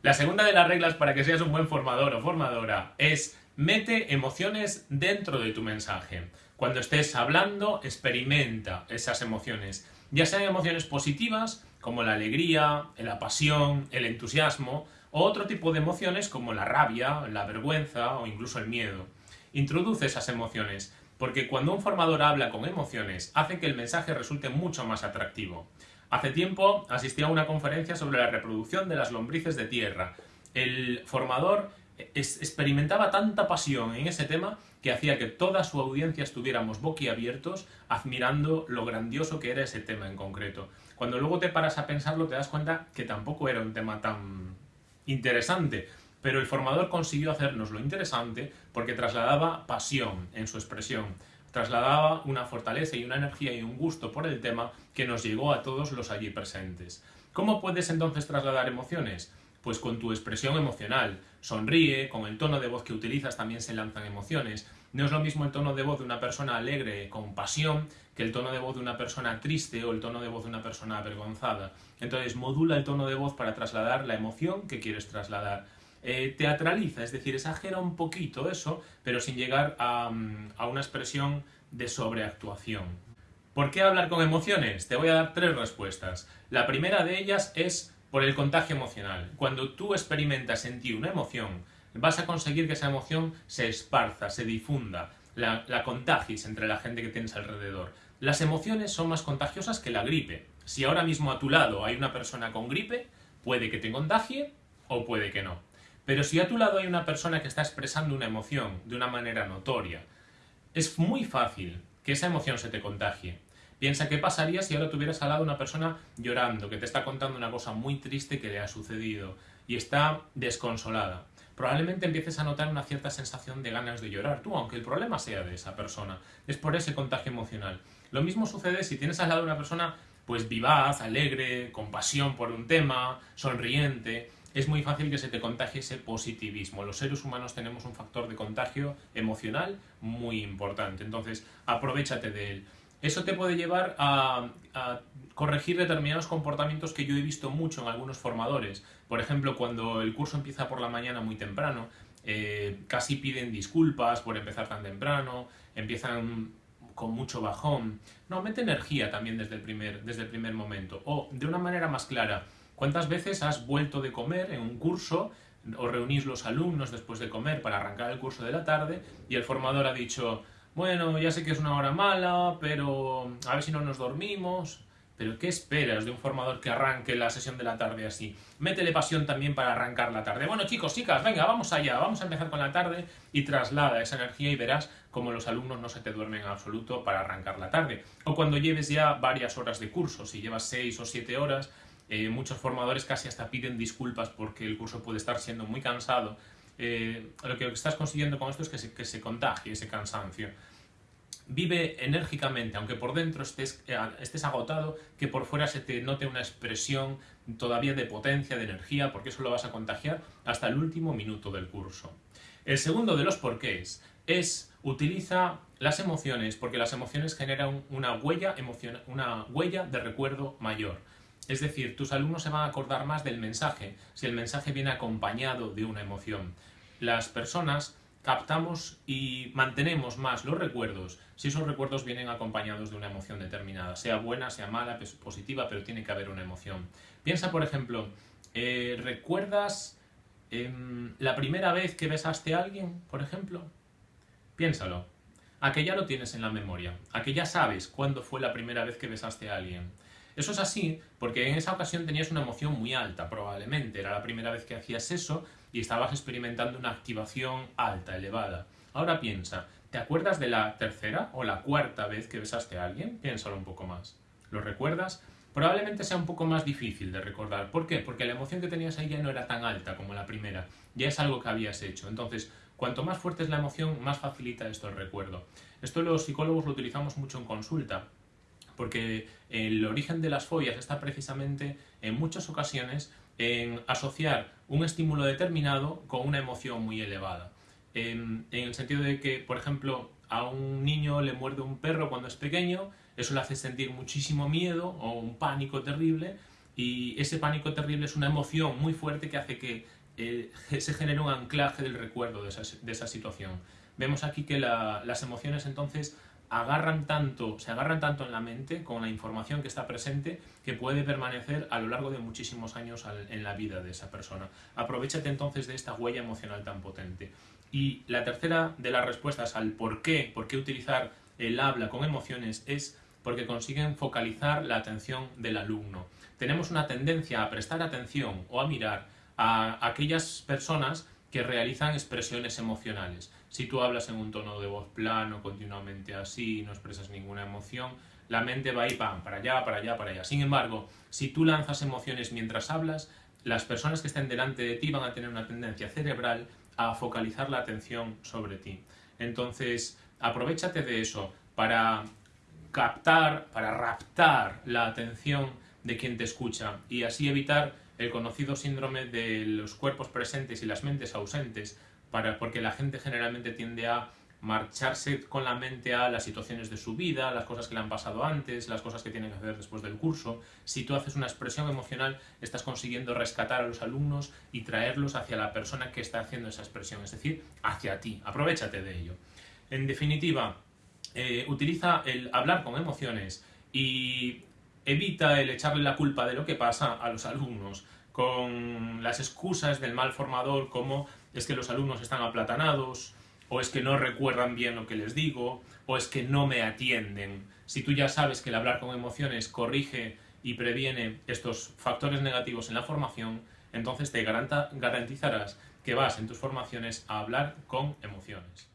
La segunda de las reglas para que seas un buen formador o formadora es mete emociones dentro de tu mensaje. Cuando estés hablando, experimenta esas emociones, ya sean emociones positivas como la alegría, la pasión, el entusiasmo, o otro tipo de emociones como la rabia, la vergüenza o incluso el miedo. Introduce esas emociones, porque cuando un formador habla con emociones, hace que el mensaje resulte mucho más atractivo. Hace tiempo asistí a una conferencia sobre la reproducción de las lombrices de tierra. El formador experimentaba tanta pasión en ese tema que hacía que toda su audiencia estuviéramos boquiabiertos admirando lo grandioso que era ese tema en concreto. Cuando luego te paras a pensarlo te das cuenta que tampoco era un tema tan interesante, pero el formador consiguió hacernos lo interesante porque trasladaba pasión en su expresión trasladaba una fortaleza y una energía y un gusto por el tema que nos llegó a todos los allí presentes. ¿Cómo puedes entonces trasladar emociones? Pues con tu expresión emocional. Sonríe, con el tono de voz que utilizas también se lanzan emociones. No es lo mismo el tono de voz de una persona alegre, con pasión, que el tono de voz de una persona triste o el tono de voz de una persona avergonzada. Entonces modula el tono de voz para trasladar la emoción que quieres trasladar. Eh, teatraliza, es decir, exagera un poquito eso, pero sin llegar a, mm, a una expresión de sobreactuación. ¿Por qué hablar con emociones? Te voy a dar tres respuestas. La primera de ellas es por el contagio emocional. Cuando tú experimentas en ti una emoción, vas a conseguir que esa emoción se esparza, se difunda, la, la contagies entre la gente que tienes alrededor. Las emociones son más contagiosas que la gripe. Si ahora mismo a tu lado hay una persona con gripe, puede que te contagie o puede que no. Pero si a tu lado hay una persona que está expresando una emoción de una manera notoria, es muy fácil que esa emoción se te contagie. Piensa qué pasaría si ahora tuvieras al lado una persona llorando, que te está contando una cosa muy triste que le ha sucedido y está desconsolada. Probablemente empieces a notar una cierta sensación de ganas de llorar tú, aunque el problema sea de esa persona. Es por ese contagio emocional. Lo mismo sucede si tienes al lado una persona pues vivaz, alegre, con pasión por un tema, sonriente, es muy fácil que se te contagie ese positivismo. Los seres humanos tenemos un factor de contagio emocional muy importante, entonces aprovechate de él. Eso te puede llevar a, corregir determinados comportamientos que yo he visto mucho en algunos formadores. Por ejemplo, cuando el curso empieza por la mañana muy temprano, eh, casi piden disculpas por empezar tan temprano, empiezan con mucho bajón. No, mete energía también desde el primer, desde el primer momento. O, de una manera más clara, ¿Cuántas veces has vuelto de comer en un curso o reunís los alumnos después de comer para arrancar el curso de la tarde y el formador ha dicho, bueno, ya sé que es una hora mala, pero a ver si no nos dormimos. Pero ¿qué esperas de un formador que arranque la sesión de la tarde así? Métele pasión también para arrancar la tarde. Bueno, chicos, chicas, venga, vamos allá, vamos a empezar con la tarde y traslada esa energía y verás cómo los alumnos no se te duermen en absoluto para arrancar la tarde. O cuando lleves ya varias horas de curso, si llevas seis o siete horas, eh, muchos formadores casi hasta piden disculpas porque el curso puede estar siendo muy cansado. Eh, lo que estás consiguiendo con esto es que se, que se contagie ese cansancio. Vive enérgicamente, aunque por dentro estés, eh, estés agotado, que por fuera se te note una expresión todavía de potencia, de energía, porque eso lo vas a contagiar hasta el último minuto del curso. El segundo de los porqués es utiliza las emociones, porque las emociones generan una huella, una huella de recuerdo mayor. Es decir, tus alumnos se van a acordar más del mensaje si el mensaje viene acompañado de una emoción. Las personas captamos y mantenemos más los recuerdos si esos recuerdos vienen acompañados de una emoción determinada, sea buena, sea mala, positiva, pero tiene que haber una emoción. Piensa, por ejemplo, eh, ¿recuerdas em, la primera vez que besaste a alguien, por ejemplo? Piénsalo. A que ya lo tienes en la memoria, a que ya sabes cuándo fue la primera vez que besaste a alguien. Eso es así porque en esa ocasión tenías una emoción muy alta, probablemente. Era la primera vez que hacías eso y estabas experimentando una activación alta, elevada. Ahora piensa, ¿te acuerdas de la tercera o la cuarta vez que besaste a alguien? Piénsalo un poco más. ¿Lo recuerdas? Probablemente sea un poco más difícil de recordar. ¿Por qué? Porque la emoción que tenías ahí ya no era tan alta como la primera. Ya es algo que habías hecho. Entonces, cuanto más fuerte es la emoción, más facilita esto el recuerdo. Esto los psicólogos lo utilizamos mucho en consulta porque el origen de las fobias está precisamente en muchas ocasiones en asociar un estímulo determinado con una emoción muy elevada. En, el sentido de que, por ejemplo, a un niño le muerde un perro cuando es pequeño, eso le hace sentir muchísimo miedo o un pánico terrible Y ese pánico terrible es una emoción muy fuerte que hace que eh, se genere un anclaje del recuerdo de esa, situación. Vemos aquí que la, las emociones entonces agarran tanto, se agarran tanto en la mente con la información que está presente que puede permanecer a lo largo de muchísimos años en la vida de esa persona. Aprovechate entonces de esta huella emocional tan potente. Y la tercera de las respuestas al por qué, por qué utilizar el habla con emociones es porque consiguen focalizar la atención del alumno. Tenemos una tendencia a prestar atención o a mirar a aquellas personas que realizan expresiones emocionales. Si tú hablas en un tono de voz plano, continuamente así, no expresas ninguna emoción, la mente va a ir para allá, para allá, para allá. Sin embargo, si tú lanzas emociones mientras hablas, las personas que estén delante de ti van a tener una tendencia cerebral a focalizar la atención sobre ti. Entonces, aprovechate de eso para captar, para raptar la atención de quien te escucha y así evitar el conocido síndrome de los cuerpos presentes y las mentes ausentes, para, porque la gente generalmente tiende a marcharse con la mente a las situaciones de su vida, las cosas que le han pasado antes, las cosas que tienen que hacer después del curso. Si tú haces una expresión emocional, estás consiguiendo rescatar a los alumnos y traerlos hacia la persona que está haciendo esa expresión, es decir, hacia ti. Aprovechate de ello. En definitiva, eh, utiliza el hablar con emociones y evita el echarle la culpa de lo que pasa a los alumnos con las excusas del mal formador como es que los alumnos están aplatanados, o es que no recuerdan bien lo que les digo, o es que no me atienden. Si tú ya sabes que el hablar con emociones corrige y previene estos factores negativos en la formación, entonces te garantizarás que vas en tus formaciones a hablar con emociones.